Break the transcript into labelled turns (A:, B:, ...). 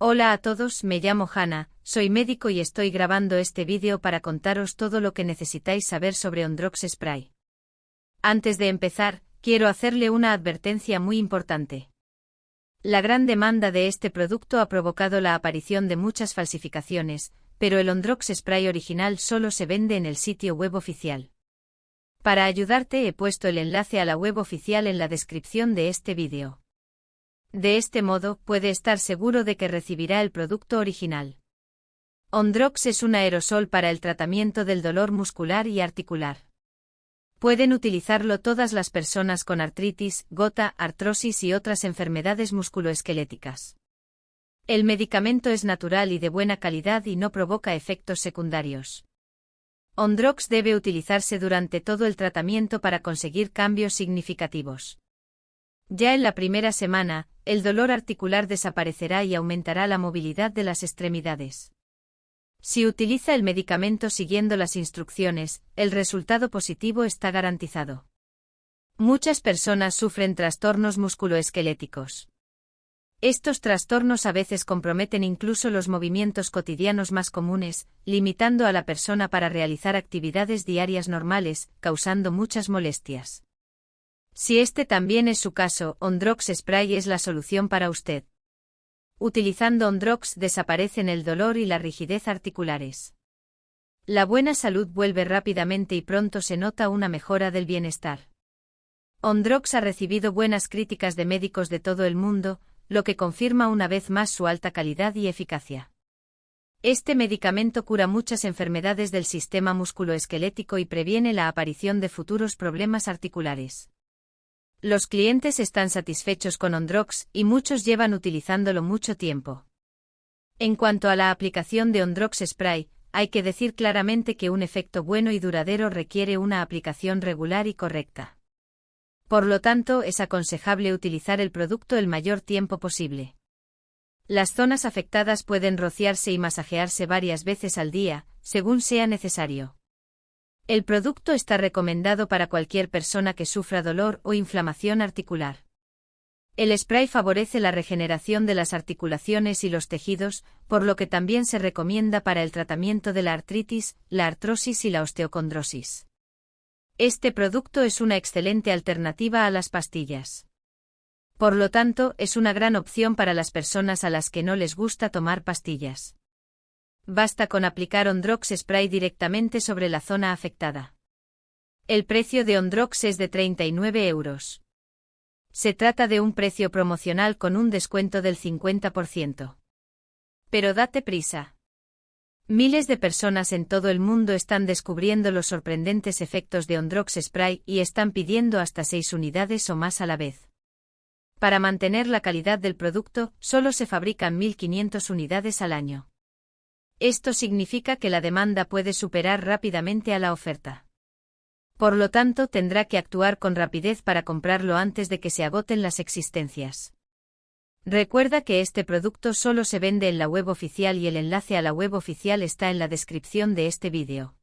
A: Hola a todos, me llamo Hannah, soy médico y estoy grabando este vídeo para contaros todo lo que necesitáis saber sobre Ondrox Spray. Antes de empezar, quiero hacerle una advertencia muy importante. La gran demanda de este producto ha provocado la aparición de muchas falsificaciones, pero el Ondrox Spray original solo se vende en el sitio web oficial. Para ayudarte he puesto el enlace a la web oficial en la descripción de este vídeo. De este modo, puede estar seguro de que recibirá el producto original. Ondrox es un aerosol para el tratamiento del dolor muscular y articular. Pueden utilizarlo todas las personas con artritis, gota, artrosis y otras enfermedades musculoesqueléticas. El medicamento es natural y de buena calidad y no provoca efectos secundarios. Ondrox debe utilizarse durante todo el tratamiento para conseguir cambios significativos. Ya en la primera semana, el dolor articular desaparecerá y aumentará la movilidad de las extremidades. Si utiliza el medicamento siguiendo las instrucciones, el resultado positivo está garantizado. Muchas personas sufren trastornos musculoesqueléticos. Estos trastornos a veces comprometen incluso los movimientos cotidianos más comunes, limitando a la persona para realizar actividades diarias normales, causando muchas molestias. Si este también es su caso, Ondrox Spray es la solución para usted. Utilizando Ondrox desaparecen el dolor y la rigidez articulares. La buena salud vuelve rápidamente y pronto se nota una mejora del bienestar. Ondrox ha recibido buenas críticas de médicos de todo el mundo, lo que confirma una vez más su alta calidad y eficacia. Este medicamento cura muchas enfermedades del sistema musculoesquelético y previene la aparición de futuros problemas articulares. Los clientes están satisfechos con Ondrox y muchos llevan utilizándolo mucho tiempo. En cuanto a la aplicación de Ondrox Spray, hay que decir claramente que un efecto bueno y duradero requiere una aplicación regular y correcta. Por lo tanto, es aconsejable utilizar el producto el mayor tiempo posible. Las zonas afectadas pueden rociarse y masajearse varias veces al día, según sea necesario. El producto está recomendado para cualquier persona que sufra dolor o inflamación articular. El spray favorece la regeneración de las articulaciones y los tejidos, por lo que también se recomienda para el tratamiento de la artritis, la artrosis y la osteocondrosis. Este producto es una excelente alternativa a las pastillas. Por lo tanto, es una gran opción para las personas a las que no les gusta tomar pastillas. Basta con aplicar Ondrox Spray directamente sobre la zona afectada. El precio de Ondrox es de 39 euros. Se trata de un precio promocional con un descuento del 50%. Pero date prisa. Miles de personas en todo el mundo están descubriendo los sorprendentes efectos de Ondrox Spray y están pidiendo hasta 6 unidades o más a la vez. Para mantener la calidad del producto, solo se fabrican 1.500 unidades al año. Esto significa que la demanda puede superar rápidamente a la oferta. Por lo tanto, tendrá que actuar con rapidez para comprarlo antes de que se agoten las existencias. Recuerda que este producto solo se vende en la web oficial y el enlace a la web oficial está en la descripción de este vídeo.